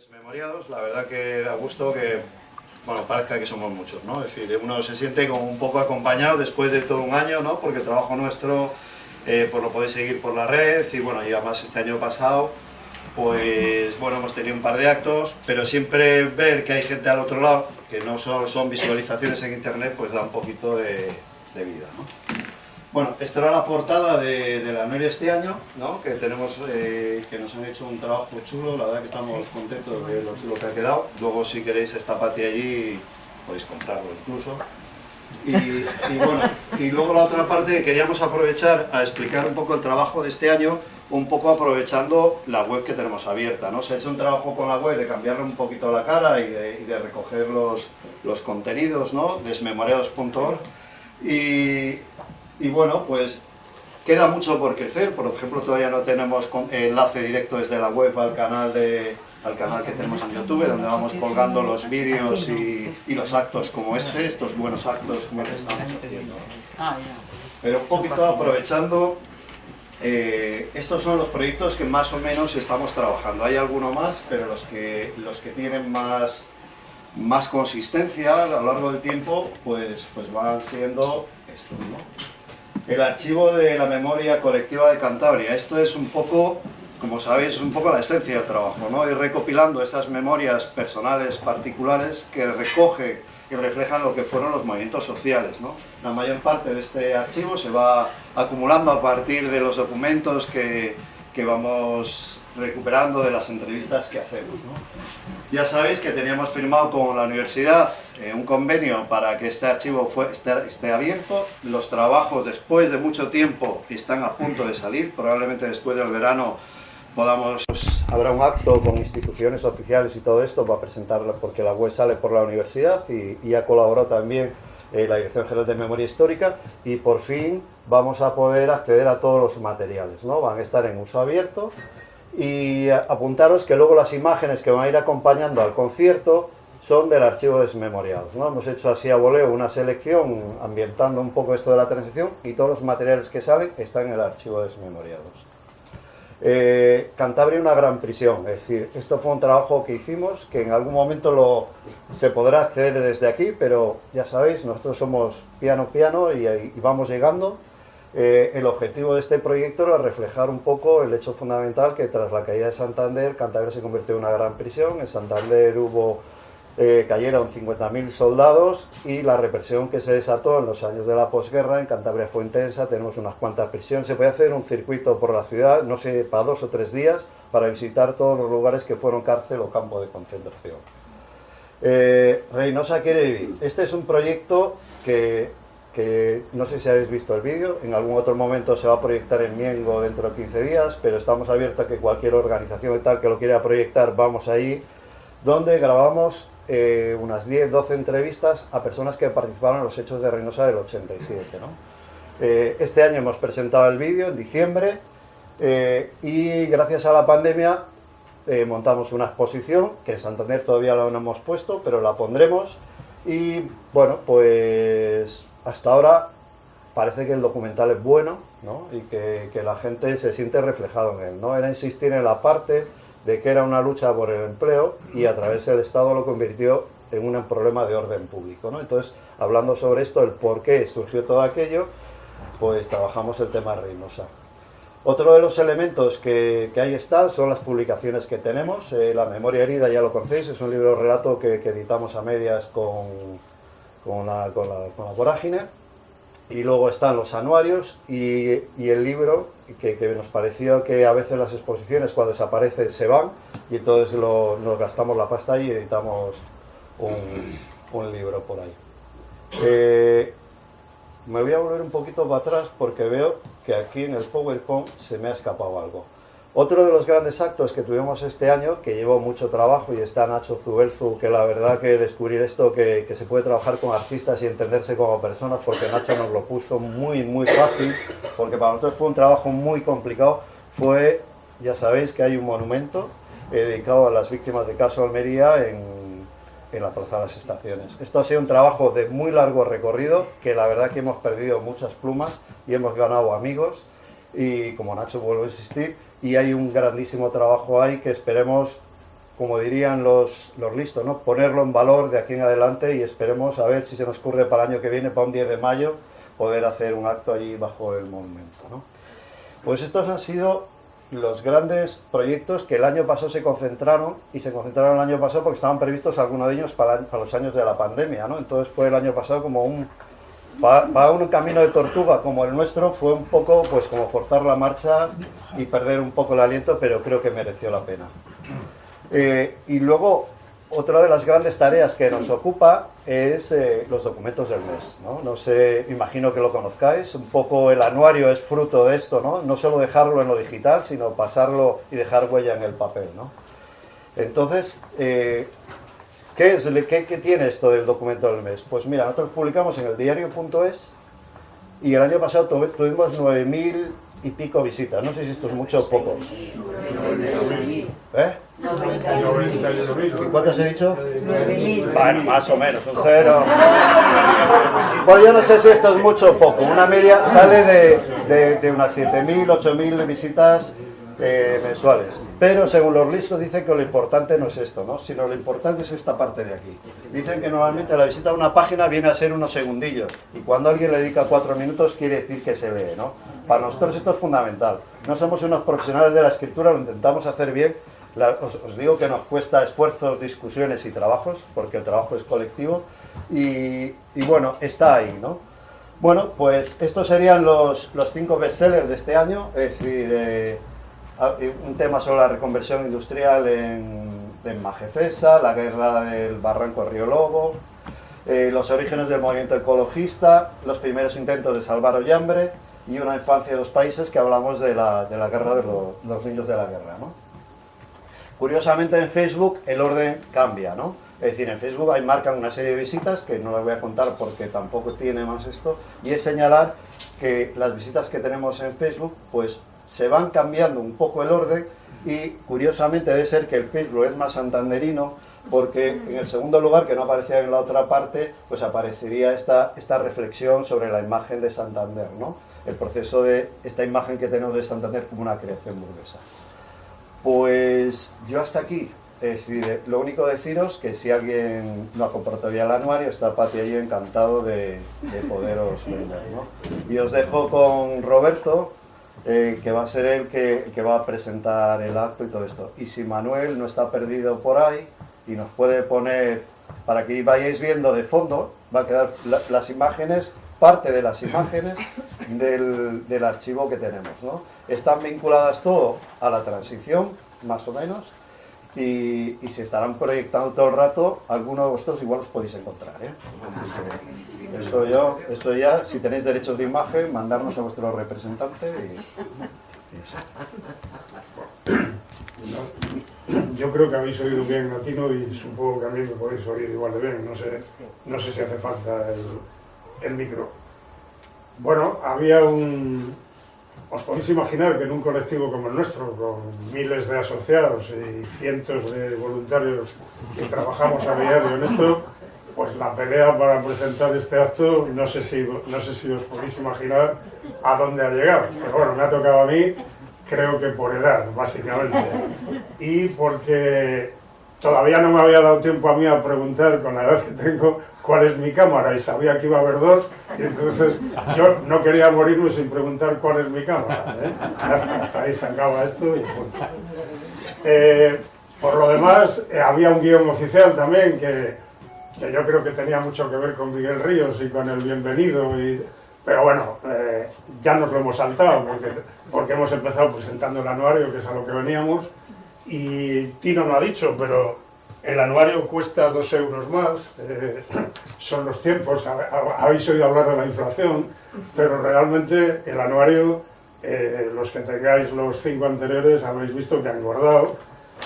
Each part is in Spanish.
Desmemoriados, la verdad que da gusto que, bueno, parezca que somos muchos, ¿no? Es decir, uno se siente como un poco acompañado después de todo un año, ¿no? Porque el trabajo nuestro, eh, pues lo podéis seguir por la red y bueno, y además este año pasado, pues bueno, hemos tenido un par de actos, pero siempre ver que hay gente al otro lado, que no solo son visualizaciones en internet, pues da un poquito de, de vida, ¿no? Bueno, esta era la portada de, la de este año, ¿no? que tenemos, eh, que nos han hecho un trabajo chulo, la verdad que estamos contentos de lo chulo que ha quedado. Luego si queréis esta pati allí, podéis comprarlo incluso. Y, bueno, y luego la otra parte queríamos aprovechar a explicar un poco el trabajo de este año, un poco aprovechando la web que tenemos abierta, ¿no? Se ha hecho un trabajo con la web de cambiarle un poquito la cara y de, recoger los, los contenidos, ¿no? Desmemoriados.org y, y bueno, pues queda mucho por crecer, por ejemplo todavía no tenemos enlace directo desde la web al canal de al canal que tenemos en YouTube, donde vamos colgando los vídeos y, y, los actos como este, estos buenos actos como que estamos haciendo. Pero un poquito aprovechando, eh, estos son los proyectos que más o menos estamos trabajando. Hay alguno más, pero los que, los que tienen más, más consistencia a lo largo del tiempo, pues, pues van siendo estos, ¿no? El archivo de la memoria colectiva de Cantabria. Esto es un poco, como sabéis, es un poco la esencia del trabajo, ¿no? Ir recopilando esas memorias personales, particulares, que recogen y reflejan lo que fueron los movimientos sociales, ¿no? La mayor parte de este archivo se va acumulando a partir de los documentos que, que vamos recuperando de las entrevistas que hacemos. ¿no? Ya sabéis que teníamos firmado con la universidad eh, un convenio para que este archivo fue, esté, esté, abierto. Los trabajos después de mucho tiempo están a punto de salir, probablemente después del verano podamos... Habrá un acto con instituciones oficiales y todo esto para presentarlo porque la web sale por la universidad y, y ha colaborado también eh, la Dirección General de Memoria Histórica y por fin vamos a poder acceder a todos los materiales, ¿no? Van a estar en uso abierto y apuntaros que luego las imágenes que van a ir acompañando al concierto son del archivo desmemoriados. ¿no? Hemos hecho así a voleo una selección ambientando un poco esto de la transición y todos los materiales que salen están en el archivo desmemoriados. Eh, Cantabria una gran prisión, es decir, esto fue un trabajo que hicimos, que en algún momento lo, se podrá acceder desde aquí, pero ya sabéis, nosotros somos piano piano y, y vamos llegando, eh, el objetivo de este proyecto era reflejar un poco el hecho fundamental que tras la caída de Santander, Cantabria se convirtió en una gran prisión, en Santander hubo, eh, cayeron 50.000 soldados y la represión que se desató en los años de la posguerra en Cantabria fue intensa, tenemos unas cuantas prisiones, se puede hacer un circuito por la ciudad, no sé, para dos o tres días, para visitar todos los lugares que fueron cárcel o campo de concentración. Eh, Reynosa quiere vivir. Este es un proyecto que que no sé si habéis visto el vídeo, en algún otro momento se va a proyectar en Miengo dentro de 15 días, pero estamos abiertos a que cualquier organización tal que lo quiera proyectar, vamos ahí, donde grabamos eh, unas 10, 12 entrevistas a personas que participaron en los hechos de Reynosa del 87. ¿no? Eh, este año hemos presentado el vídeo en diciembre eh, y gracias a la pandemia montamos una exposición que en Santander todavía no hemos puesto, pero la pondremos y bueno, pues hasta ahora parece que el documental es bueno ¿no? y que, que, la gente se siente reflejado en él. ¿no? Era insistir en la parte de que era una lucha por el empleo y a través del Estado lo convirtió en un problema de orden público. ¿no? Entonces, hablando sobre esto, el por qué surgió todo aquello, pues trabajamos el tema Reynosa. Otro de los elementos que, que ahí está son las publicaciones que tenemos. Eh, la memoria herida ya lo conocéis, es un libro relato que, que editamos a medias con, con la, con la, con la vorágine. Y luego están los anuarios y, y el libro, que, nos pareció que a veces las exposiciones cuando desaparecen se van y entonces lo, nos gastamos la pasta y editamos un, un libro por ahí. Eh, me voy a volver un poquito para atrás porque veo que aquí en el PowerPoint se me ha escapado algo. Otro de los grandes actos que tuvimos este año, que llevó mucho trabajo, y está Nacho Zubelzu, que la verdad que descubrir esto, que, que, se puede trabajar con artistas y entenderse como personas, porque Nacho nos lo puso muy, muy fácil, porque para nosotros fue un trabajo muy complicado, fue, ya sabéis que hay un monumento eh, dedicado a las víctimas de Caso Almería en, en la Plaza de las Estaciones. Esto ha sido un trabajo de muy largo recorrido, que la verdad que hemos perdido muchas plumas y hemos ganado amigos, y como Nacho vuelvo a insistir, y hay un grandísimo trabajo ahí que esperemos como dirían los, los listos, ¿no? ponerlo en valor de aquí en adelante y esperemos a ver si se nos ocurre para el año que viene, para un 10 de mayo, poder hacer un acto allí bajo el monumento. ¿no? Pues estos han sido los grandes proyectos que el año pasado se concentraron y se concentraron el año pasado porque estaban previstos algunos de ellos para, para los años de la pandemia, ¿no? Entonces fue el año pasado como un para, un camino de tortuga como el nuestro fue un poco pues como forzar la marcha y perder un poco el aliento, pero creo que mereció la pena. Eh, y luego, otra de las grandes tareas que nos ocupa es eh, los documentos del mes. ¿no? ¿no? sé, imagino que lo conozcáis, un poco el anuario es fruto de esto, ¿no? no solo dejarlo en lo digital, sino pasarlo y dejar huella en el papel. ¿no? Entonces, eh, ¿qué, es, qué, ¿qué tiene esto del documento del mes? Pues mira, nosotros publicamos en el diario.es y el año pasado tuvimos 9.000 y pico visitas. No sé si esto es mucho o poco. ¿Eh? ¿Y cuántos he dicho? Bueno, más o menos, un cero. Pues yo no sé si esto es mucho o poco. Una media sale de, de, de unas 7.000, 8.000 visitas eh, mensuales. Pero según los listos dicen que lo importante no es esto, ¿no? sino lo importante es esta parte de aquí. Dicen que normalmente la visita a una página viene a ser unos segundillos y cuando alguien le dedica cuatro minutos quiere decir que se lee. ¿no? Para nosotros esto es fundamental. No somos unos profesionales de la escritura, lo intentamos hacer bien. os, digo que nos cuesta esfuerzos, discusiones y trabajos, porque el trabajo es colectivo. Y, y bueno, está ahí, ¿no? Bueno, pues estos serían los, los cinco bestsellers de este año, es decir, eh, un tema sobre la reconversión industrial en, Majefesa, la guerra del barranco Río Lobo, eh, los orígenes del movimiento ecologista, los primeros intentos de salvar Ollambre y una infancia de dos países que hablamos de la, de la guerra de los, niños de la guerra. ¿no? Curiosamente en Facebook el orden cambia, ¿no? Es decir, en Facebook hay marcan una serie de visitas, que no las voy a contar porque tampoco tiene más esto, y es señalar que las visitas que tenemos en Facebook, pues se van cambiando un poco el orden y curiosamente debe ser que el Facebook es más santanderino porque en el segundo lugar, que no aparecía en la otra parte, pues aparecería esta, esta reflexión sobre la imagen de Santander, ¿no? El proceso de esta imagen que tenemos de Santander como una creación burguesa. Pues yo hasta aquí. Decir, lo único deciros que si alguien no ha comprado todavía el anuario, está Pati ahí encantado de, de poderos vender, ¿no? Y os dejo con Roberto, eh, que va a ser él que, va a presentar el acto y todo esto. Y si Manuel no está perdido por ahí y nos puede poner, para que vayáis viendo de fondo, va a quedar las imágenes, parte de las imágenes del, del archivo que tenemos. ¿no? Están vinculadas todo a la transición, más o menos, y, y, se estarán proyectando todo el rato, algunos de vosotros igual os podéis encontrar. ¿eh? Eso, yo, eso ya, si tenéis derechos de imagen, mandarnos a vuestro representante. Y, yo creo que habéis oído bien latino y supongo que a mí me podéis oír igual de bien, no sé, no sé si hace falta el, el micro. Bueno, había un, os podéis imaginar que en un colectivo como el nuestro, con miles de asociados y cientos de voluntarios que trabajamos a diario en esto, pues la pelea para presentar este acto, no sé si, no sé si os podéis imaginar a dónde ha llegado. Pero bueno, me ha tocado a mí, creo que por edad, básicamente. Y porque todavía no me había dado tiempo a mí a preguntar con la edad que tengo cuál es mi cámara y sabía que iba a haber dos y entonces yo no quería morirme sin preguntar cuál es mi cámara. ¿eh? Hasta, ahí se acaba esto y eh, por lo demás, eh, había un guion oficial también que, que, yo creo que tenía mucho que ver con Miguel Ríos y con el bienvenido y, pero bueno, ya nos lo hemos saltado porque, porque hemos empezado presentando el anuario, que es a lo que veníamos, y Tino no ha dicho, pero el anuario cuesta dos euros más, eh, son los tiempos, habéis oído hablar de la inflación, pero realmente el anuario, eh, los que tengáis los cinco anteriores habéis visto que ha engordado,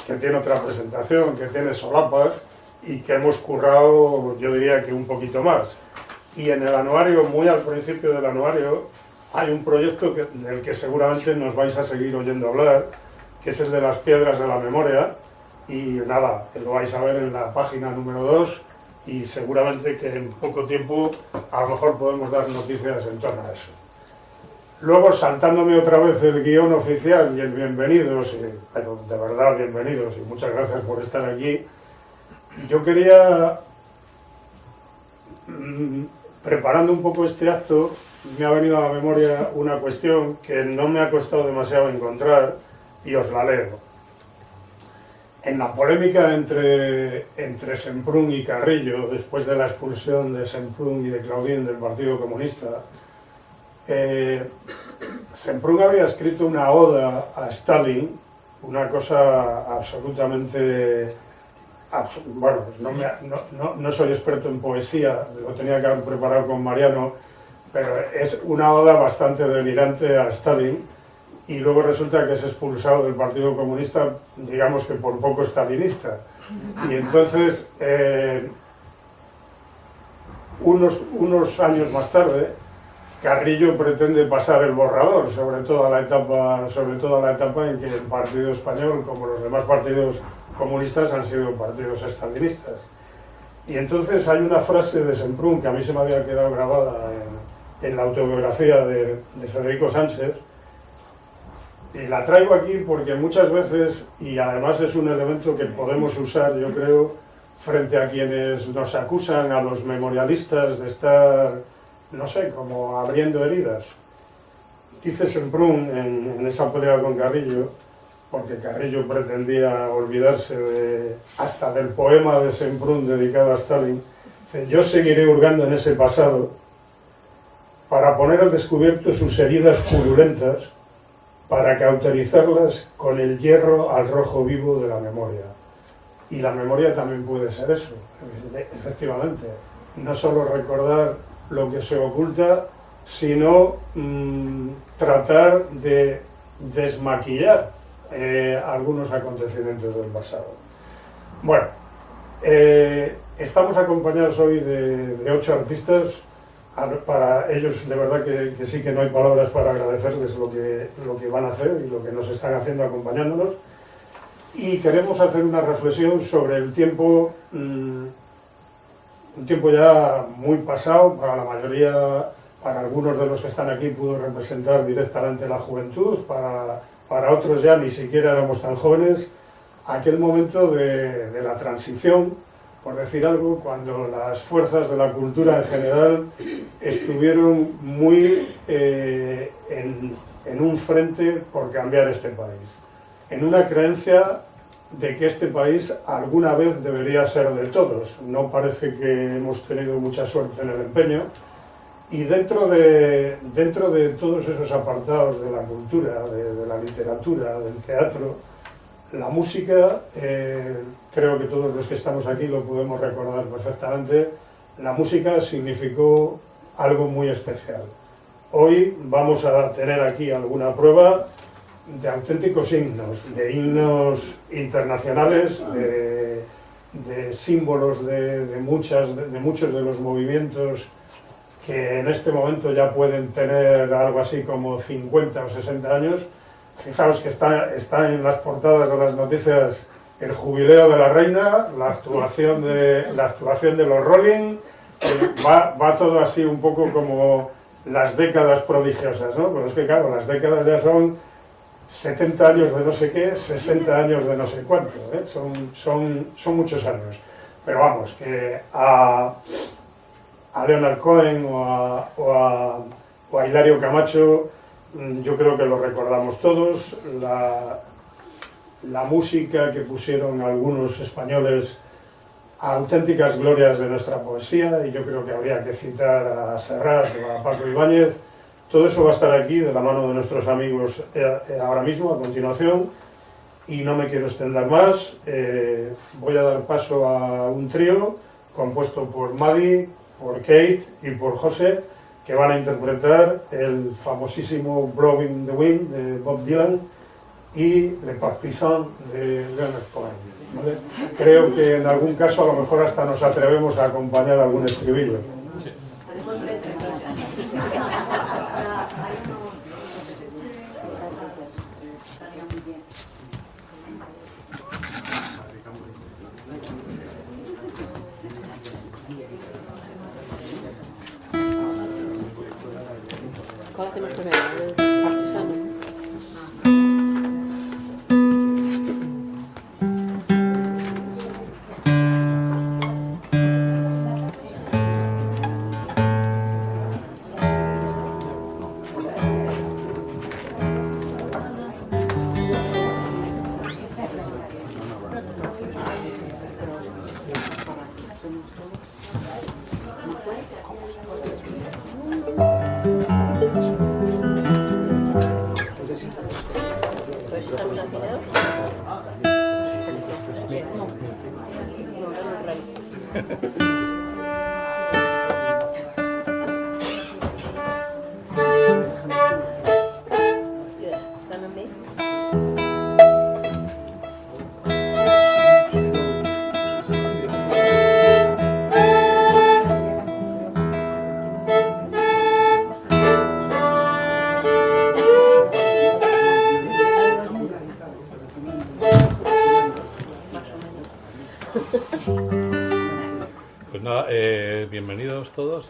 que tiene otra presentación, que tiene solapas y que hemos currado, yo diría que un poquito más. Y en el anuario, muy al principio del anuario, hay un proyecto del que seguramente nos vais a seguir oyendo hablar, que es el de las piedras de la memoria, y nada, lo vais a ver en la página número 2 y seguramente que en poco tiempo a lo mejor podemos dar noticias en torno a eso. Luego, saltándome otra vez el guion oficial y el bienvenidos, pero de verdad bienvenidos y muchas gracias por estar aquí, yo quería, mm, preparando un poco este acto, me ha venido a la memoria una cuestión que no me ha costado demasiado encontrar y os la leo. En la polémica entre, entre Semprún y Carrillo, después de la expulsión de Semprún y de Claudín del Partido Comunista, eh, Semprún había escrito una oda a Stalin, una cosa absolutamente... bueno, no, no, no, soy experto en poesía, lo tenía que haber preparado con Mariano, pero es una oda bastante delirante a Stalin, y luego resulta que es expulsado del Partido Comunista, digamos que por poco stalinista. Y entonces, eh, unos, unos años más tarde, Carrillo pretende pasar el borrador sobre toda la etapa, sobre toda la etapa en que el Partido Español, como los demás partidos comunistas, han sido partidos estalinistas. Y entonces hay una frase de Semprún que a mí se me había quedado grabada en, la autobiografía de Federico Sánchez, y la traigo aquí porque muchas veces, y además es un elemento que podemos usar, yo creo, frente a quienes nos acusan a los memorialistas de estar, no sé, como abriendo heridas. Dice Semprún en, en esa pelea con Carrillo, porque Carrillo pretendía olvidarse de, hasta del poema de Semprún dedicado a Stalin, dice, yo seguiré hurgando en ese pasado para poner al descubierto sus heridas purulentas para cauterizarlas con el hierro al rojo vivo de la memoria. Y la memoria también puede ser eso, efectivamente. No solo recordar lo que se oculta, sino mm, tratar de desmaquillar eh, algunos acontecimientos del pasado. Bueno, eh, estamos acompañados hoy de, de ocho artistas para ellos de verdad que, sí que no hay palabras para agradecerles lo que, lo que van a hacer y lo que nos están haciendo acompañándonos. Y queremos hacer una reflexión sobre el tiempo, mm, un tiempo ya muy pasado, para la mayoría, para algunos de los que están aquí pudo representar directamente la juventud, para, para otros ya ni siquiera éramos tan jóvenes, aquel momento de, de la transición por decir algo, cuando las fuerzas de la cultura en general estuvieron muy eh, en, un frente por cambiar este país, en una creencia de que este país alguna vez debería ser de todos. No parece que hemos tenido mucha suerte en el empeño, y dentro de, dentro de todos esos apartados de la cultura, de la literatura, del teatro, la música, eh, creo que todos los que estamos aquí lo podemos recordar perfectamente, la música significó algo muy especial. Hoy vamos a tener aquí alguna prueba de auténticos himnos, de himnos internacionales, de, símbolos de, muchas, de muchos de los movimientos que en este momento ya pueden tener algo así como 50 o 60 años, Fijaos que está, está en las portadas de las noticias el jubileo de la reina, la actuación de, la actuación de los Rolling, va, va, todo así un poco como las décadas prodigiosas, ¿no? Pero es que claro, las décadas ya son 70 años de no sé qué, 60 años de no sé cuánto, ¿eh? son, son, son muchos años. Pero vamos, que a, a Leonard Cohen o a, o a, o a Hilario Camacho yo creo que lo recordamos todos, la, la música que pusieron algunos españoles auténticas glorias de nuestra poesía, y yo creo que habría que citar a Serrat o a Paco Ibáñez, todo eso va a estar aquí de la mano de nuestros amigos eh, eh, ahora mismo, a continuación, y no me quiero extender más, eh, voy a dar paso a un trío compuesto por Maddie, por Kate y por José, que van a interpretar el famosísimo Blowing the Wind de Bob Dylan y Le Partisan de Leonard Cohen. Creo que en algún caso a lo mejor hasta nos atrevemos a acompañar algún estribillo. ¿Cuál hacemos primero? ¿El partisano?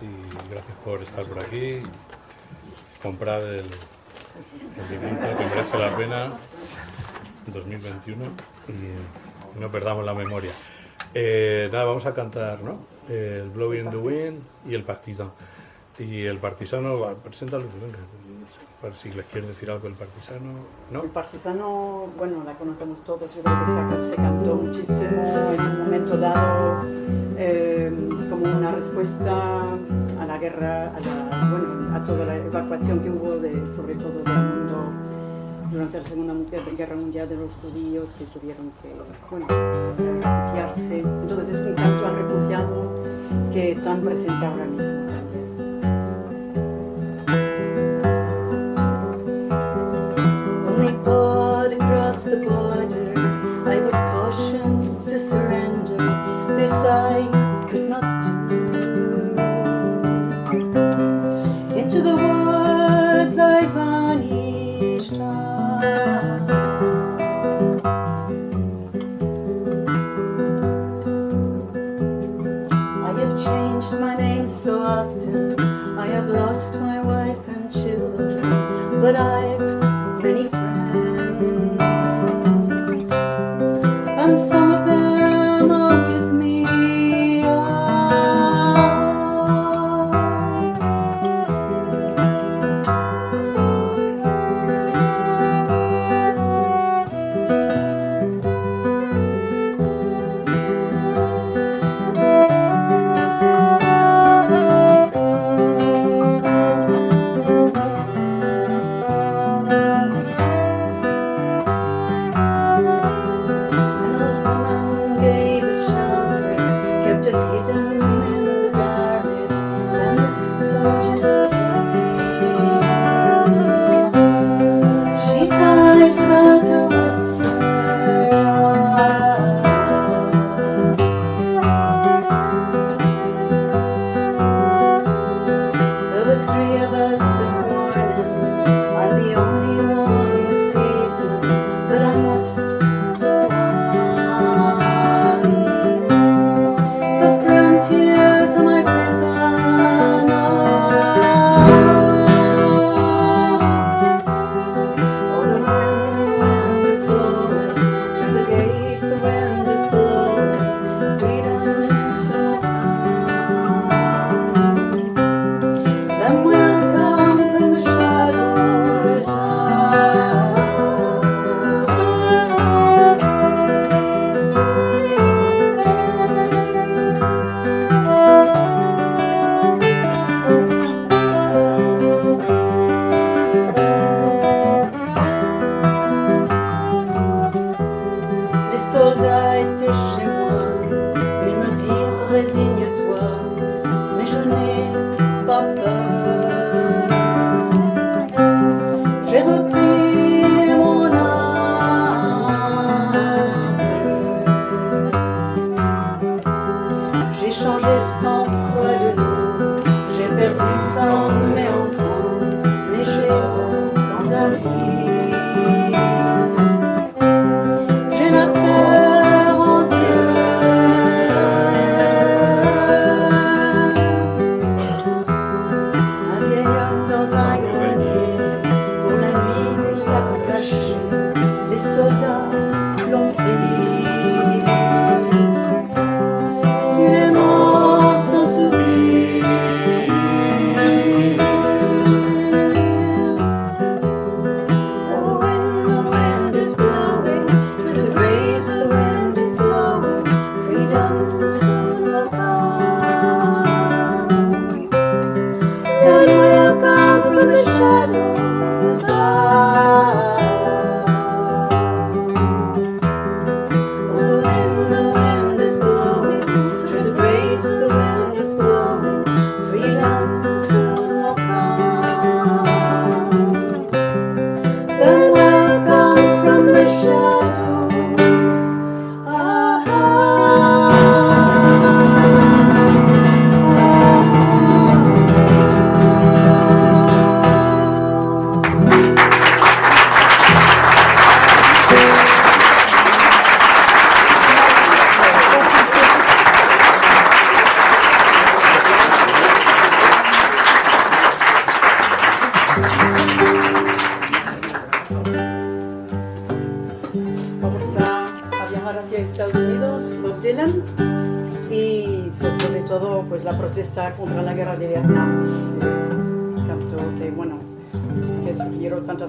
Y gracias por estar por aquí. Comprar el, el librito que merece la pena 2021 y no perdamos la memoria. Eh, nada, vamos a cantar, ¿no? El Blowing the Wind y el Partisan. Y el partisano, va, preséntalo, para si les quieres decir algo el partisano, ¿no? El partisano, bueno, la conocemos todos, yo creo que se, se cantó muchísimo en un momento dado a la guerra, a, la, toda la evacuación que hubo, sobre todo del mundo durante la Segunda Guerra Mundial de los judíos que tuvieron que refugiarse. Entonces es un canto al refugiado que tan presente ahora mismo también. but I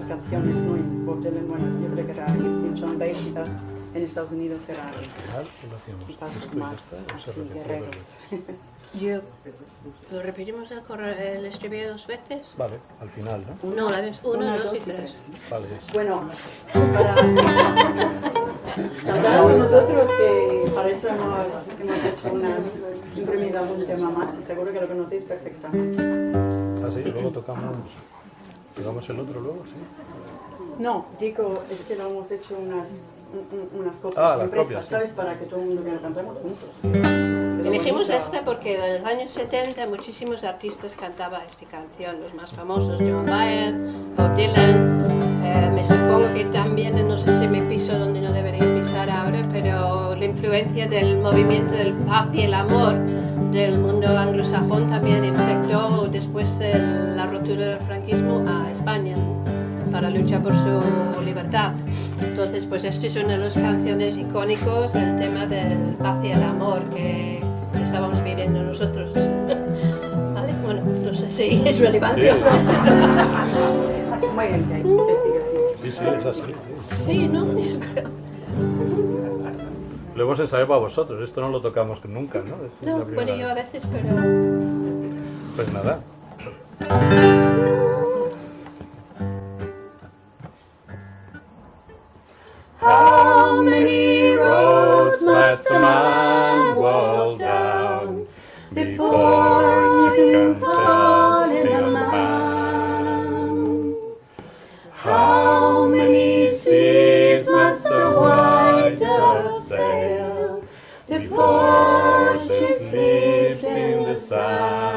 tantas canciones, ¿no? Y Bob Dylan, bueno, yo creo que era y John Baez, quizás en Estados Unidos era Al final, ¿qué lo hacíamos? quizás más así, guerreros. Yo, ¿Lo repetimos el, corre- el estribillo dos veces? Vale, al final, ¿no? No, la vez uno, Una, dos, dos y tres. tres. Vale. Bueno, para nosotros que para eso hemos, hemos hecho unas, imprimido algún tema más y seguro que lo conocéis perfectamente. Ah, sí, luego tocamos, tocamos el otro luego, sí. No, digo, es que lo hemos hecho unas, un- un- unas copias Ah, impresas, copias, sí. ¿sabes? Para que todo el mundo que lo cantemos juntos. Elegimos esta porque en los años 70 muchísimos artistas cantaban esta canción, los más famosos, John Baez, Bob Dylan. Eh, me supongo que también, no sé si me piso donde no debería pisar ahora, pero la influencia del movimiento del paz y el amor del mundo anglosajón también infectó después de la rotura del franquismo a España para luchar por su libertad. Entonces, pues esta es una de las canciones icónicos del tema del paz y el amor que estábamos viviendo nosotros. ¿Vale? Bueno, no sé si es relevante o no. Muy bien, que, sigue así. Sí, sí, es así. sí. Sí, ¿no? Yo creo. Lo hemos ensayado para vosotros, esto no lo tocamos nunca, ¿no? Es la No, bueno, yo a vez. veces, pero... Pues nada. How many roads must a man walk down before he can call before she sleeps in the sun?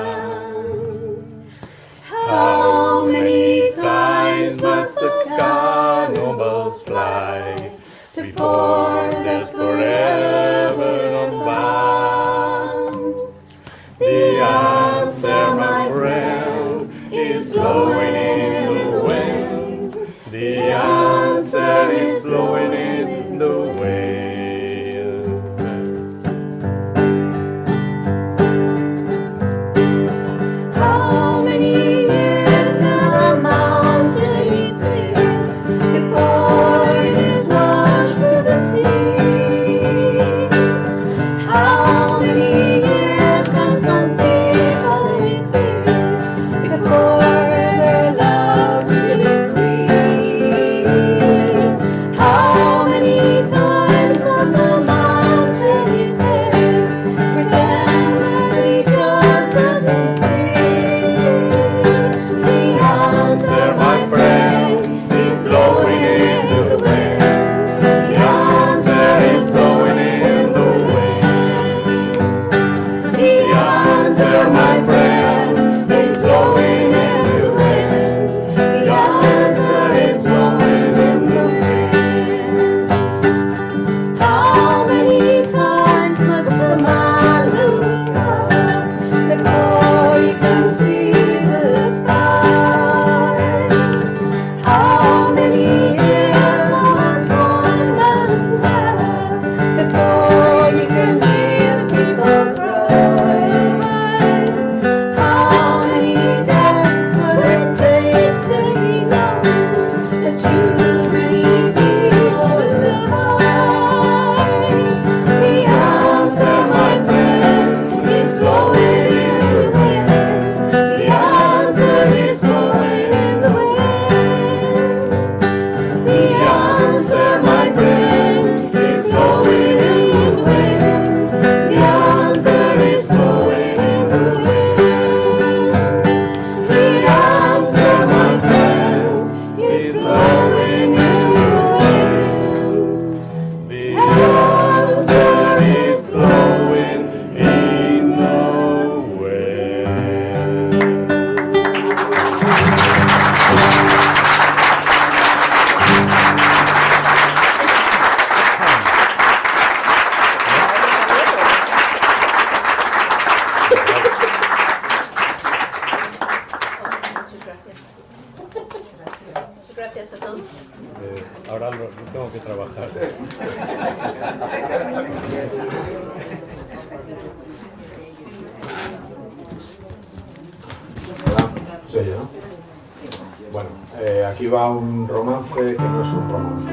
Aquí va un romance que no es un romance.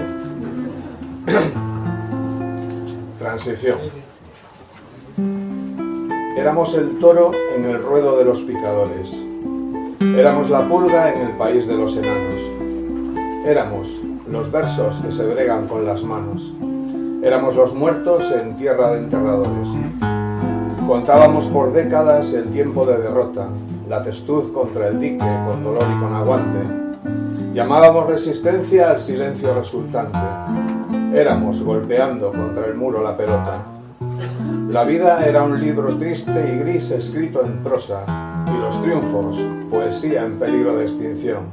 Transición. Éramos el toro en el ruedo de los picadores. Éramos la pulga en el país de los enanos. Éramos los versos que se bregan con las manos. Éramos los muertos en tierra de enterradores. Contábamos por décadas el tiempo de derrota, la testuz contra el dique con dolor y con aguante. Llamábamos resistencia al silencio resultante. Éramos golpeando contra el muro la pelota. La vida era un libro triste y gris escrito en prosa, y los triunfos, poesía en peligro de extinción.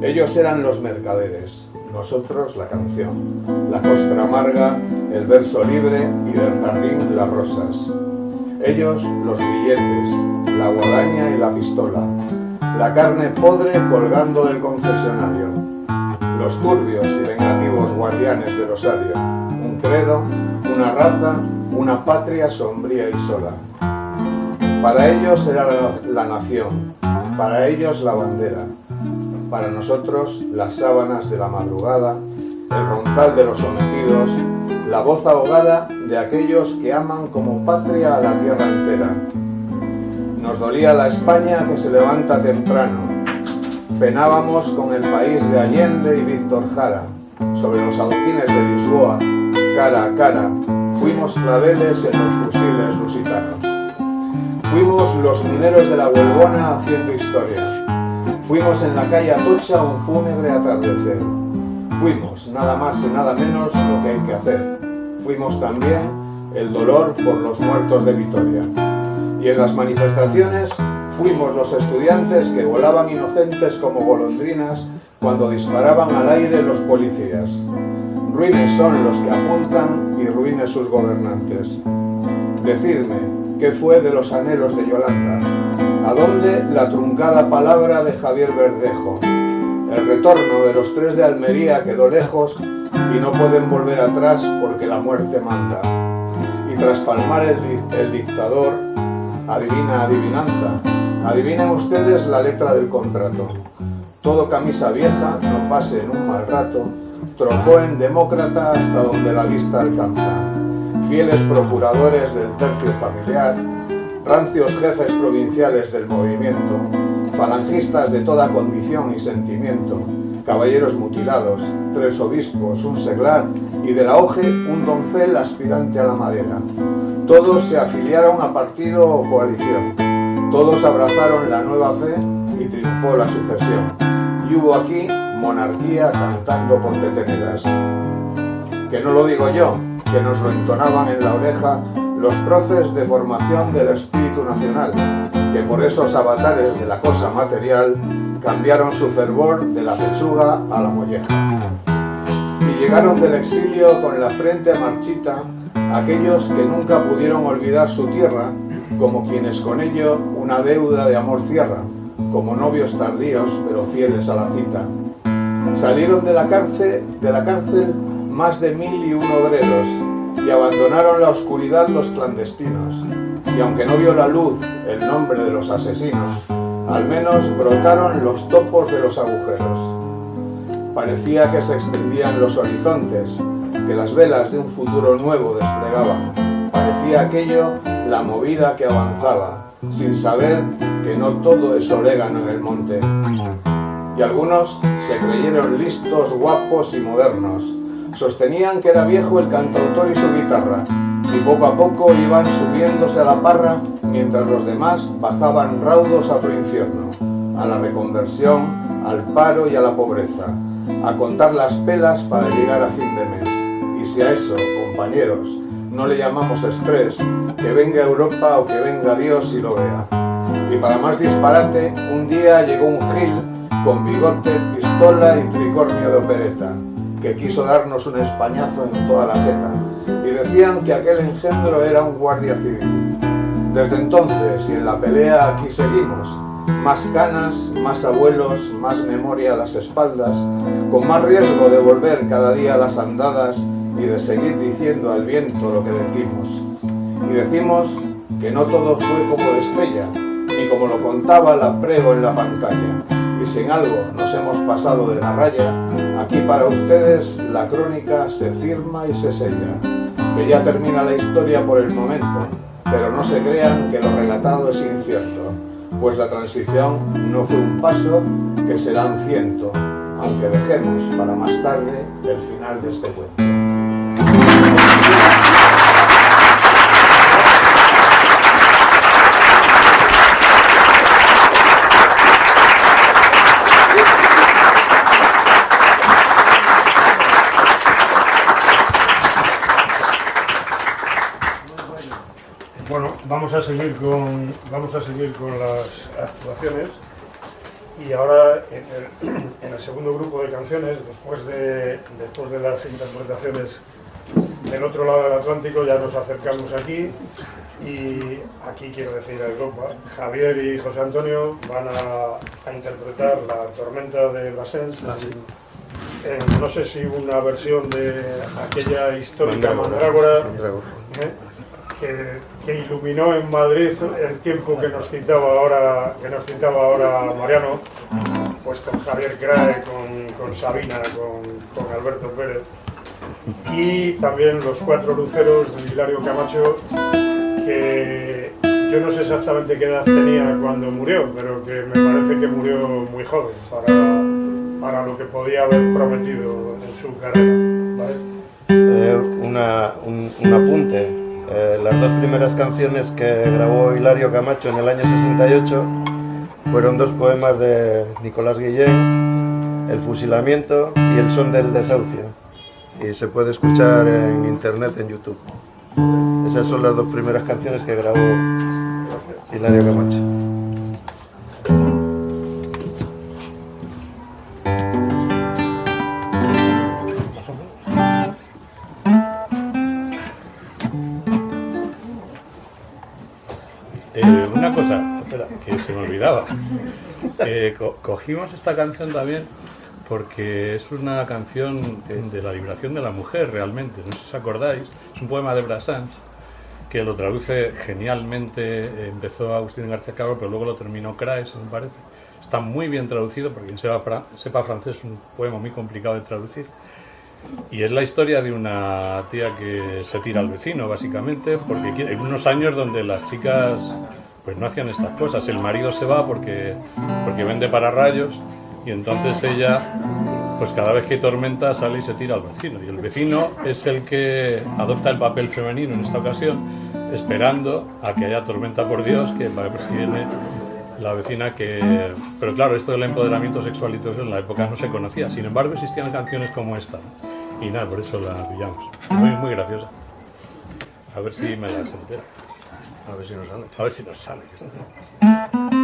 Ellos eran los mercaderes, nosotros la canción, la costra amarga, el verso libre y del jardín las rosas. Ellos los billetes, la guadaña y la pistola, la carne podre colgando del confesionario, los turbios y vengativos guardianes del osario, un credo, una raza, una patria sombría y sola. Para ellos era la, la nación, para ellos la bandera, para nosotros las sábanas de la madrugada, el ronzal de los sometidos, la voz ahogada de aquellos que aman como patria a la tierra entera. Nos dolía la España que se levanta temprano. Penábamos con el país de Allende y Víctor Jara, sobre los adoquines de Lisboa, cara a cara, fuimos claveles en los fusiles lusitanos. Fuimos los mineros de la Huelgona haciendo historia. Fuimos en la calle Atocha un fúnebre atardecer. Fuimos nada más y nada menos lo que hay que hacer. Fuimos también el dolor por los muertos de Vitoria. Y en las manifestaciones fuimos los estudiantes que volaban inocentes como golondrinas cuando disparaban al aire los policías. Ruines son los que apuntan y ruines sus gobernantes. Decidme, ¿qué fue de los anhelos de Yolanda? ¿A dónde la truncada palabra de Javier Verdejo? El retorno de los tres de Almería quedó lejos y no pueden volver atrás porque la muerte manda. Y tras palmar el, el dictador, adivina adivinanza, adivinen ustedes la letra del contrato. Todo camisa vieja, no pase en un mal rato, trocó en demócrata hasta donde la vista alcanza. Fieles procuradores del tercio familiar, rancios jefes provinciales del movimiento, falangistas de toda condición y sentimiento, caballeros mutilados, tres obispos, un seglar y de la hoje un doncel aspirante a la madera. Todos se afiliaron a partido o coalición, todos abrazaron la nueva fe y triunfó la sucesión. Y hubo aquí monarquía cantando por peteneras. Que no lo digo yo, que nos lo entonaban en la oreja los profes de formación del espíritu nacional, que por esos avatares de la cosa material cambiaron su fervor de la pechuga a la molleja. Llegaron del exilio con la frente marchita aquellos que nunca pudieron olvidar su tierra, como quienes con ello una deuda de amor cierran, como novios tardíos pero fieles a la cita. Salieron de la cárcel, de la cárcel más de mil y un obreros, y abandonaron la oscuridad los clandestinos, y aunque no vio la luz el nombre de los asesinos, al menos brotaron los topos de los agujeros. Parecía que se extendían los horizontes, que las velas de un futuro nuevo desplegaban. Parecía aquello la movida que avanzaba, sin saber que no todo es orégano en el monte. Y algunos se creyeron listos, guapos y modernos, Sostenían que era viejo el cantautor y su guitarra, y poco a poco iban subiéndose a la parra mientras los demás bajaban raudos a otro infierno, a la reconversión, al paro y a la pobreza, a contar las pelas para llegar a fin de mes. Y si a eso, compañeros, no le llamamos estrés, que venga Europa o que venga Dios y lo vea. Y para más disparate, un día llegó un gil con bigote, pistola y tricornio de opereta que quiso darnos un españazo en toda la jeta, y decían que aquel engendro era un guardia civil. Desde entonces y en la pelea aquí seguimos, más canas, más abuelos, más memoria a las espaldas, con más riesgo de volver cada día a las andadas y de seguir diciendo al viento lo que decimos. Y decimos que no todo fue como despella, ni como lo contaba la prego en la pantalla. Y si en algo nos hemos pasado de la raya, aquí para ustedes la crónica se firma y se sella. Que ya termina la historia por el momento, pero no se crean que lo relatado es incierto, pues la transición no fue un paso que serán ciento, aunque dejemos para más tarde el final de este cuento. Vamos a seguir con, vamos a seguir con las actuaciones. Y ahora en el, en el segundo grupo de canciones, después de, después de las interpretaciones del otro lado del Atlántico, ya nos acercamos aquí. Y aquí quiero decir a Europa, Javier y José Antonio van a, a interpretar La tormenta de Brassens en, no sé si una versión de aquella histórica Mandrágora, ¿eh? que, que iluminó en Madrid el tiempo que nos citaba ahora, que nos citaba ahora Mariano, pues con Javier Crae, con, con Sabina, con, con Alberto Pérez y también los cuatro luceros de Hilario Camacho que yo no sé exactamente qué edad tenía cuando murió, pero que me parece que murió muy joven para, para lo que podía haber prometido en su carrera. ¿vale? Eh, un, un apunte. Eh, las dos primeras canciones que grabó Hilario Camacho en el año 68 fueron dos poemas de Nicolás Guillén, El fusilamiento y El son del desahucio. Y se puede escuchar en internet, en YouTube. Esas son las dos primeras canciones que grabó Hilario Camacho. Eh, una cosa, espera, que se me olvidaba. Eh, co- cogimos esta canción también porque es una canción de la liberación de la mujer realmente. No sé si os acordáis, es un poema de Brassens que lo traduce genialmente. Empezó Agustín García Cabro, pero luego lo terminó Craes, me parece. Está muy bien traducido, porque quien sepa francés es un poema muy complicado de traducir. Y es la historia de una tía que se tira al vecino, básicamente, porque hay unos años donde las chicas pues no hacían estas cosas. El marido se va porque, porque vende para rayos y entonces ella, pues cada vez que hay tormenta sale y se tira al vecino. Y el vecino es el que adopta el papel femenino en esta ocasión, esperando a que haya tormenta por Dios, que va a perseguirle la vecina que... Pero claro, esto del empoderamiento sexual y todo eso en la época no se conocía. Sin embargo, existían canciones como esta. ¿No? Y nada, por eso la pillamos. Muy, muy graciosa. A ver si me las entero. A ver si nos sale. A ver si nos sale.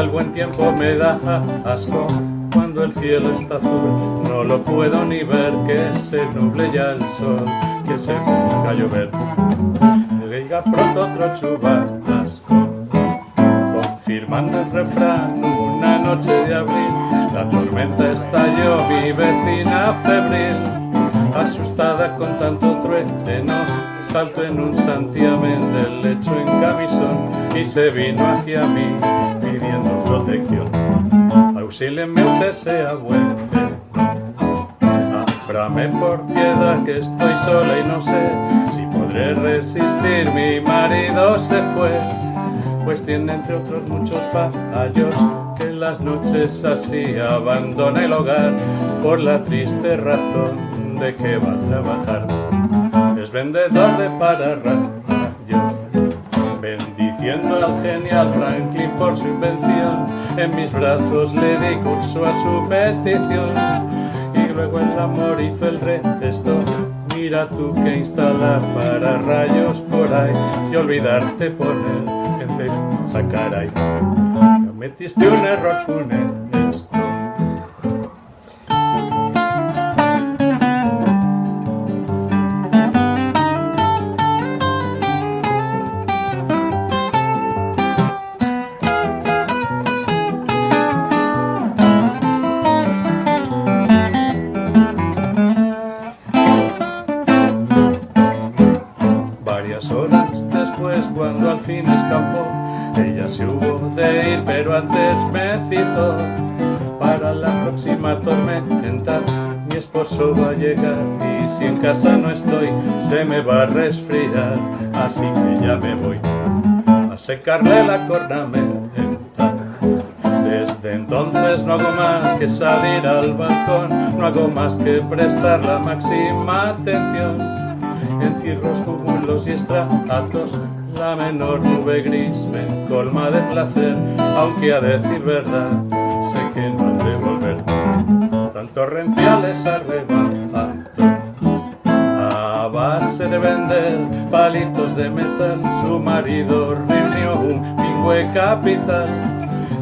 El buen tiempo me da asco. Cuando el cielo está azul no lo puedo ni ver. Que se nuble ya el sol que se ponga a llover. Diga pronto otro chubasco. Confirmando el refrán una noche de abril la tormenta estalló mi vecina febril asustada con tanto trueno saltó en un santiamén del lecho en camisón y se vino hacia mí pidiendo protección. Auxílienme usted sea bueno. Ábrame por piedad que estoy sola y no sé si podré resistir. Mi marido se fue pues tiene entre otros muchos fallos que en las noches así abandona el hogar por la triste razón de que va a trabajar. Es vendedor de pararrayos, bendiciendo al genial Franklin por su invención. En mis brazos le di curso a su petición y luego el amor hizo el resto. Mira tú que instalar para rayos por ahí y olvidarte poner en vez sacar ahí. Metiste un error funesto. Casa no estoy, se me va a resfriar, así que ya me voy a secarle la cornamenta. Desde entonces no hago más que salir al balcón, no hago más que prestar la máxima atención. En cirros, cúmulos y estratos, la menor nube gris me colma de placer, aunque a decir verdad, sé que no han de volver. Tan torrenciales arrebatos, vender palitos de metal, su marido reunió un pingüe capital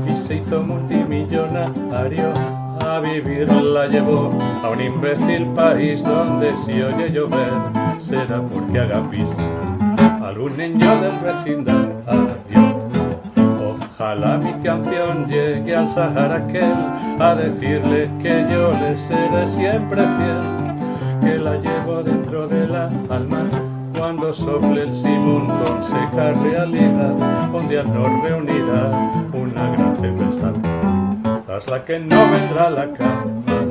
y se hizo multimillonario. A vivir la llevó a un imbécil país donde si oye llover será porque haga pis algún niño del vecindario. Ojalá mi canción llegue al Sahara aquel a decirle que yo le seré siempre fiel, que la llevo dentro de la alma cuando sople el simón con seca realidad, un día nos reunirá una gran tempestad, tras la que no vendrá la calma.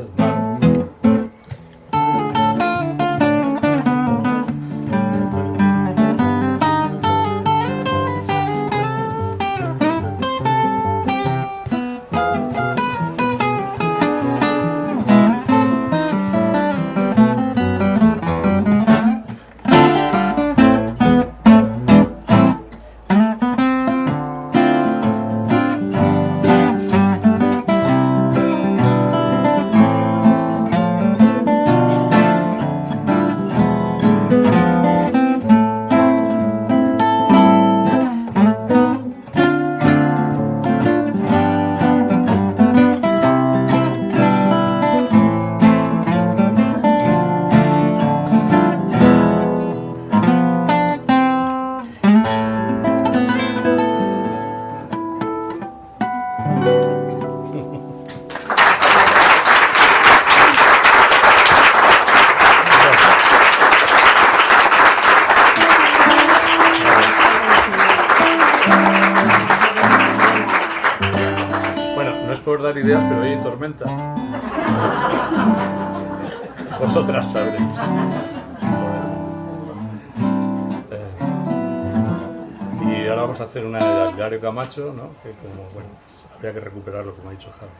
Hacer una de Dario Camacho, ¿no? Que como, bueno, habría que recuperarlo, como ha dicho Javi.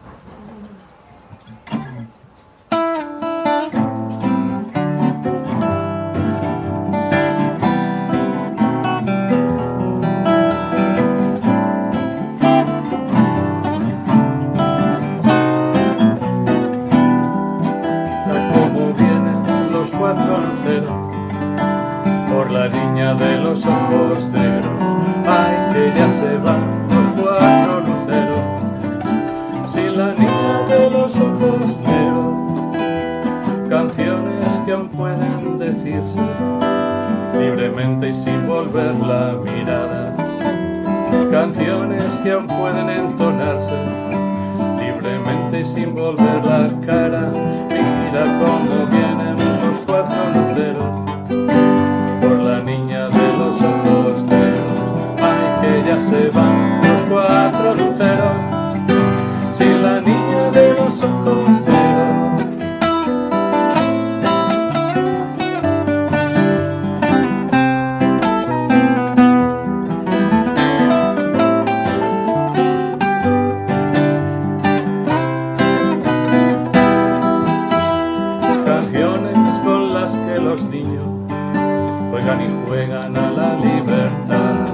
Juegan y juegan a la libertad.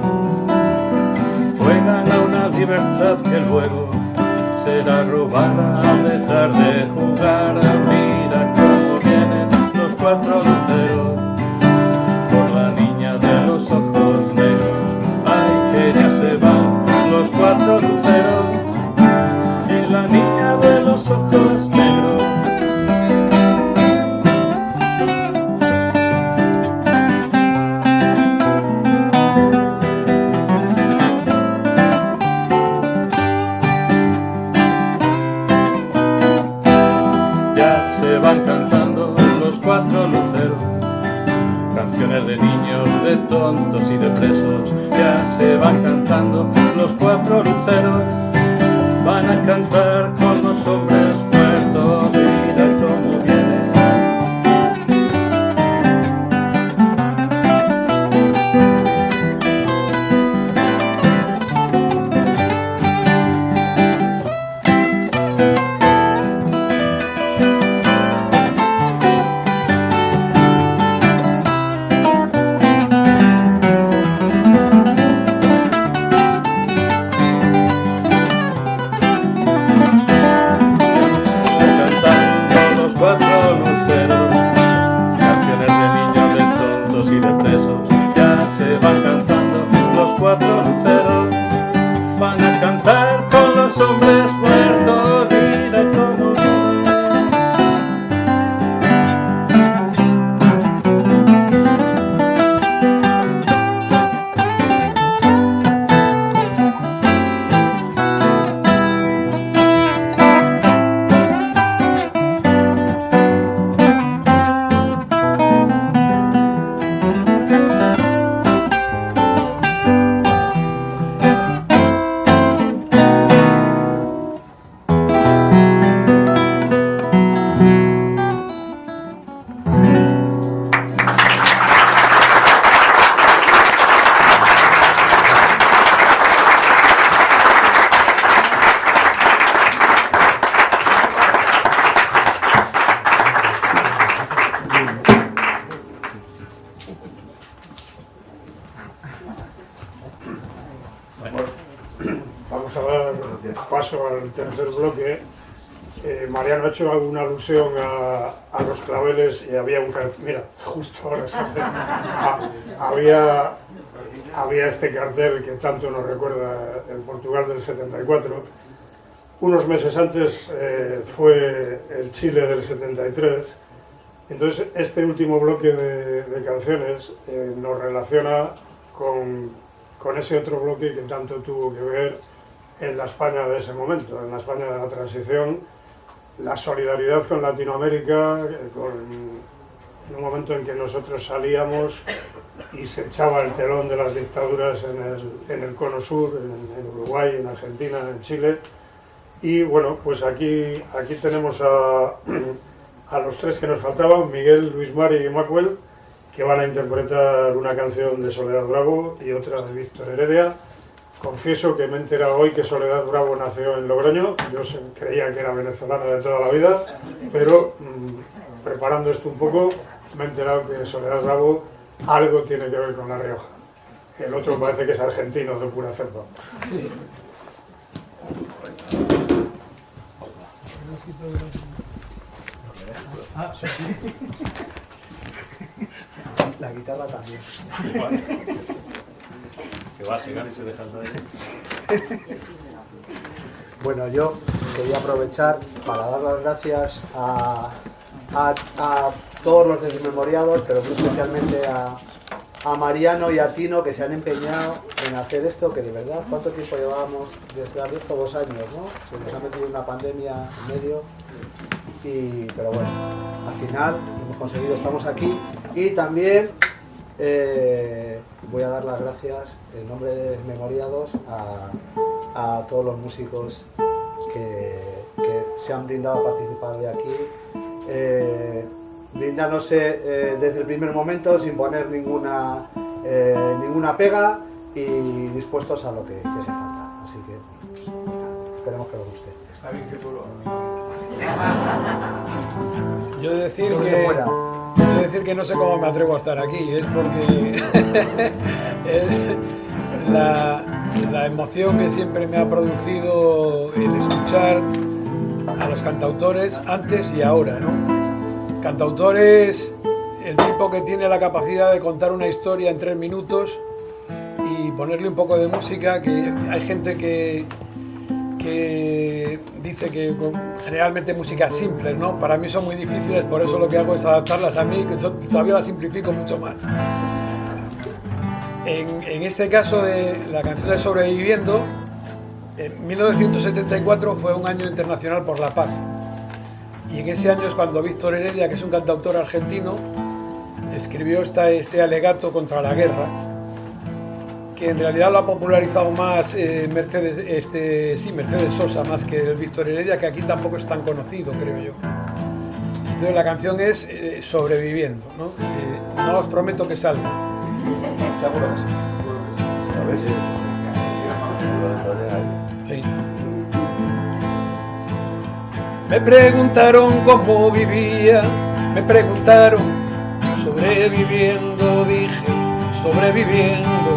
Juegan a una libertad que luego será robar, dejar de jugar. Hecho una alusión a, a los claveles y había un cartel. Mira, justo ahora sale. Ah, había, había este cartel que tanto nos recuerda el Portugal del 74. Unos meses antes eh, fue el Chile del 73. Entonces, este último bloque de, de canciones eh, nos relaciona con, con ese otro bloque que tanto tuvo que ver en la España de ese momento, en la España de la transición, la solidaridad con Latinoamérica, en un momento en que nosotros salíamos y se echaba el telón de las dictaduras en el, en el cono sur, en, en Uruguay, en Argentina, en Chile. Y bueno, pues aquí, aquí tenemos a, a los tres que nos faltaban, Miguel, Luis Mari y Macuel, que van a interpretar una canción de Soledad Bravo y otra de Víctor Heredia. Confieso que me he enterado hoy que Soledad Bravo nació en Logroño, yo creía que era venezolana de toda la vida, pero mm, preparando esto un poco me he enterado que Soledad Bravo algo tiene que ver con La Rioja. El otro parece que es argentino de pura cepa. La guitarra también. Que y se deja el. Bueno, yo quería aprovechar para dar las gracias a, a- todos los desmemoriados, pero especialmente a, a Mariano y a Tino que se han empeñado en hacer esto, que de verdad, ¿cuánto tiempo llevábamos detrás de esto? Dos años, ¿no? Se ha metido una pandemia en medio, y, pero bueno, al final hemos conseguido, estamos aquí y también eh, voy a dar las gracias en nombre de Desmemoriados a, a todos los músicos que, que se han brindado a participar de aquí, eh, brindándose eh, desde el primer momento sin poner ninguna, eh, ninguna pega y dispuestos a lo que hiciese falta. Así que pues, esperemos que os guste. Está bien que tú lo Yo he de decir Lo que de decir que no sé cómo me atrevo a estar aquí, es porque es la, la emoción que siempre me ha producido el escuchar a los cantautores antes y ahora, ¿no? Cantautores, el tipo que tiene la capacidad de contar una historia en tres minutos y ponerle un poco de música, que hay gente que, que dice que generalmente músicas simples, ¿no? Para mí son muy difíciles, por eso lo que hago es adaptarlas a mí, que todavía las simplifico mucho más. En, en este caso de la canción de Sobreviviendo, en 1974 fue un año internacional por la paz. Y en ese año es cuando Víctor Heredia, que es un cantautor argentino, escribió esta- este alegato contra la guerra, que en realidad lo ha popularizado más eh, Mercedes, este, sí, Mercedes Sosa, más que el Víctor Heredia, que aquí tampoco es tan conocido, creo yo. Entonces la canción es eh, Sobreviviendo, ¿no? Eh, no os prometo que salga. Seguro que sí. A ver si... Sí. Me preguntaron cómo vivía, me preguntaron, sobreviviendo, dije, sobreviviendo.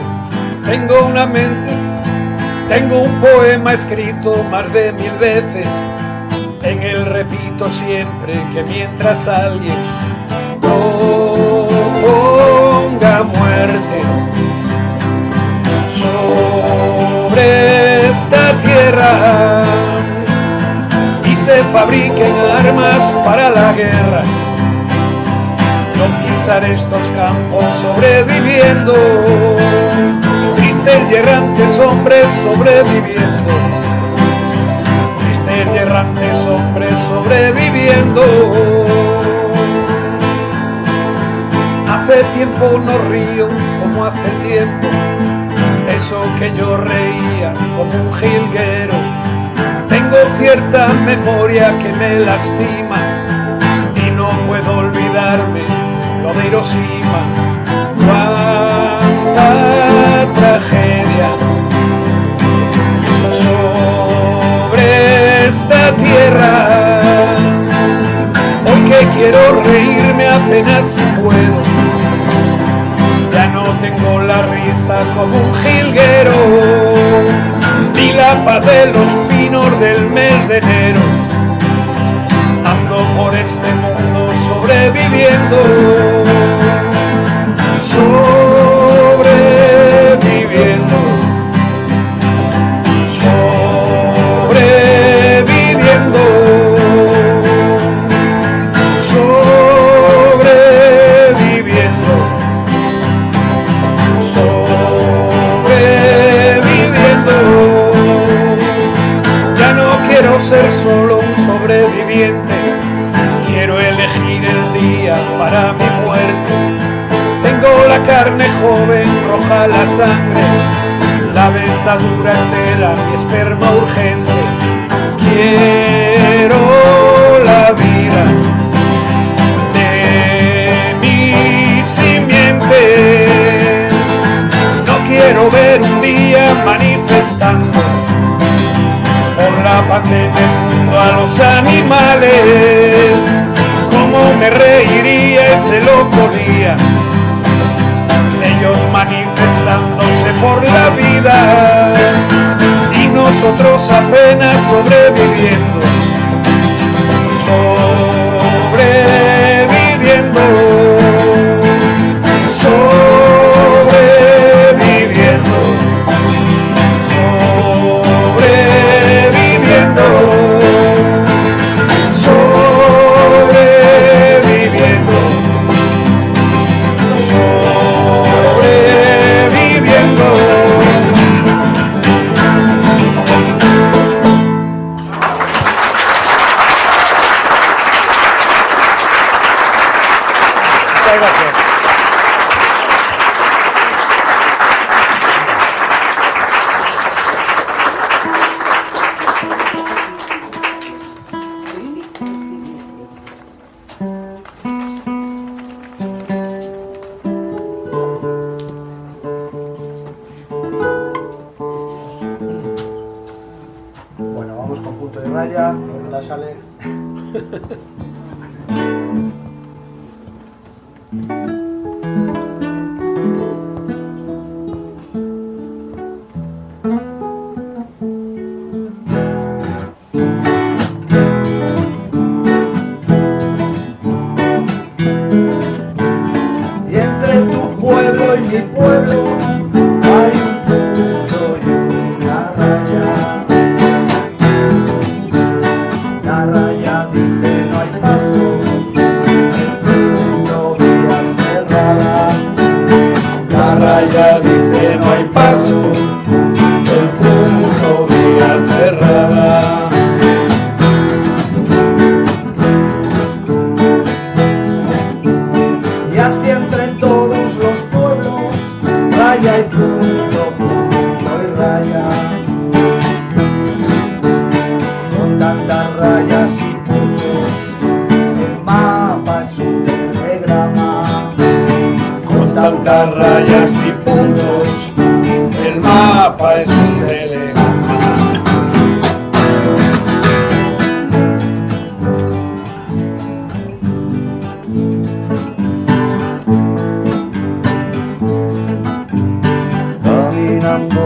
Tengo una mente, tengo un poema escrito más de mil veces. En él repito siempre que mientras alguien proponga muerte, sobre esta tierra y se fabriquen armas para la guerra. No pisar estos campos sobreviviendo, tristes y errantes hombres sobreviviendo, tristes y errantes hombres sobreviviendo. Hace tiempo no río como hace tiempo eso que yo reía como un jilguero. Tengo cierta memoria que me lastima y no puedo olvidarme lo de Hiroshima. Cuánta tragedia sobre esta tierra. Hoy que quiero reírme apenas si puedo ya no tengo la risa como un jilguero, ni la paz de los pinos del mes de enero. Ando por este mundo sobreviviendo, carne joven, roja la sangre, la dentadura entera, mi esperma urgente. Quiero la vida de mi simiente. No quiero ver un día manifestando por la paz en el mundo a los animales. Cómo me reiría ese loco día. Manifestándose por la vida y nosotros apenas. Sobreviviendo sobreviviendo,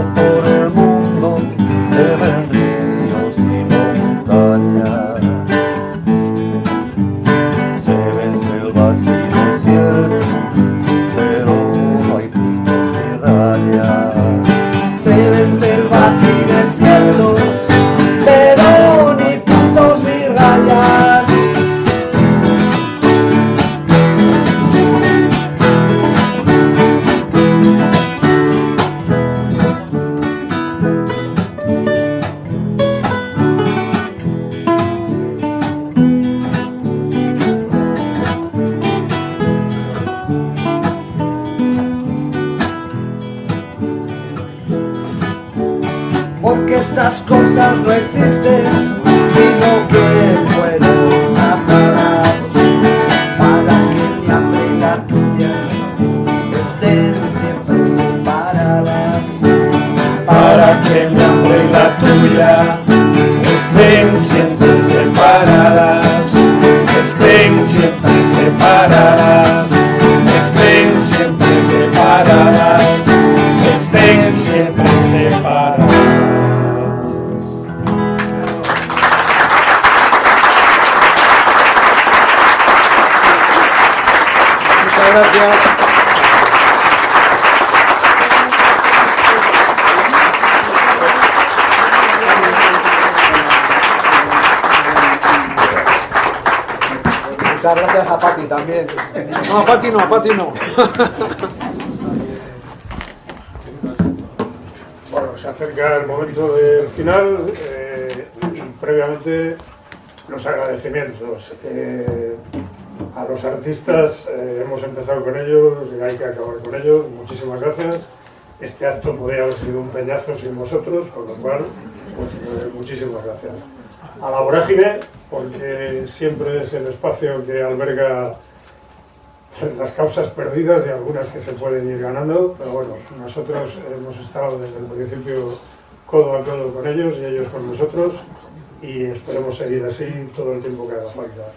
Caminando por previamente los agradecimientos. Eh, a los artistas eh, hemos empezado con ellos y hay que acabar con ellos. Muchísimas gracias. Este acto podría haber sido un peñazo sin vosotros, con lo cual, pues eh, muchísimas gracias. A la vorágine, porque siempre es el espacio que alberga las causas perdidas y algunas que se pueden ir ganando, pero bueno, nosotros hemos estado desde el principio codo a codo con ellos y ellos con nosotros y esperemos seguir así todo el tiempo que haga falta.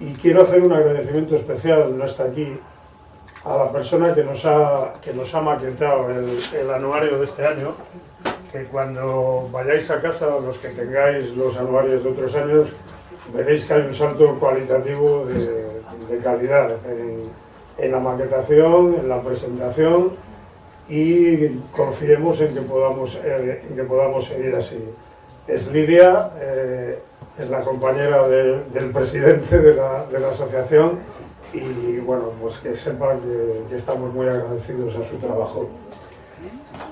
Y quiero hacer un agradecimiento especial, no está aquí, a la persona que nos ha, que nos ha maquetado el, anuario de este año, que cuando vayáis a casa, los que tengáis los anuarios de otros años, veréis que hay un salto cualitativo de, de calidad en, en la maquetación, en la presentación y confiemos en que podamos, eh, en que podamos seguir así. Es Lidia, eh, es la compañera de- del presidente de la, asociación y bueno, pues que sepa que, estamos muy agradecidos a su trabajo.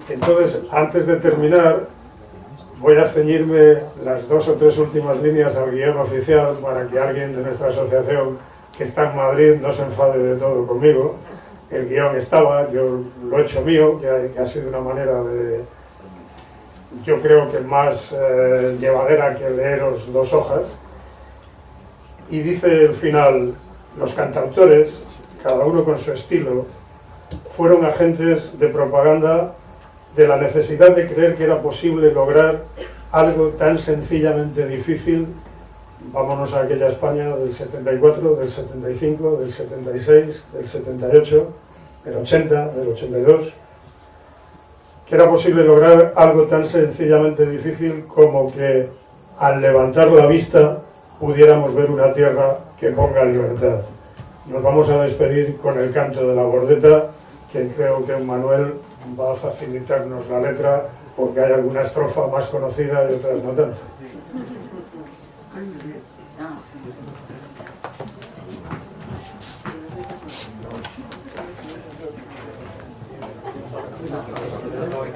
Entonces, antes de terminar, voy a ceñirme las dos o tres últimas líneas al guion oficial para que alguien de nuestra asociación que está en Madrid no se enfade de todo conmigo. El guion estaba, yo lo he hecho mío, que ha sido una manera de, yo creo que más eh, llevadera que leeros dos hojas. Y dice el final, los cantautores, cada uno con su estilo, fueron agentes de propaganda de la necesidad de creer que era posible lograr algo tan sencillamente difícil. Vámonos a aquella España del 74, del 75, del 76, del 78, del 80, del 82, era posible lograr algo tan sencillamente difícil como que al levantar la vista pudiéramos ver una tierra que ponga libertad. Nos vamos a despedir con el canto de la bordeta, que creo que Manuel va a facilitarnos la letra, porque hay alguna estrofa más conocida y otras no tanto.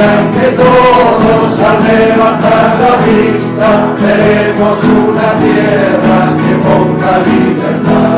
día que todos al levantar la vista veremos una tierra que ponga libertad.